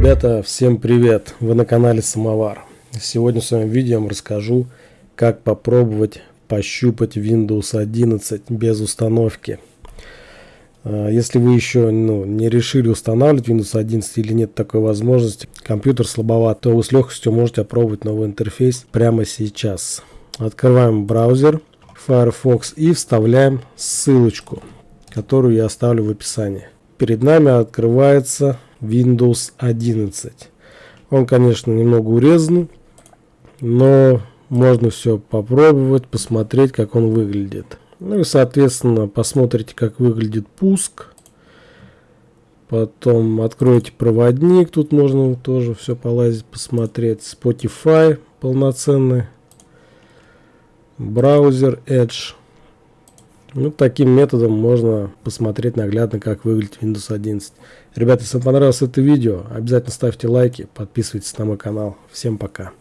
Ребята, всем привет! Вы на канале Самовар. Сегодня в своем видео расскажу, как попробовать пощупать Windows 11 без установки. А, если вы еще ну, не решили устанавливать Windows 11 или нет такой возможности, компьютер слабоват, то вы с легкостью можете опробовать новый интерфейс прямо сейчас. Открываем браузер Firefox и вставляем ссылочку, которую я оставлю в описании. Перед нами открывается Windows 11. Он, конечно, немного урезан, но можно все попробовать, посмотреть, как он выглядит. Ну и, соответственно, посмотрите, как выглядит пуск. Потом откройте проводник, тут можно тоже все полазить, посмотреть. Spotify полноценный. Браузер Edge. Ну, таким методом можно посмотреть наглядно, как выглядит Windows 11. Ребята, если вам понравилось это видео, обязательно ставьте лайки, подписывайтесь на мой канал. Всем пока.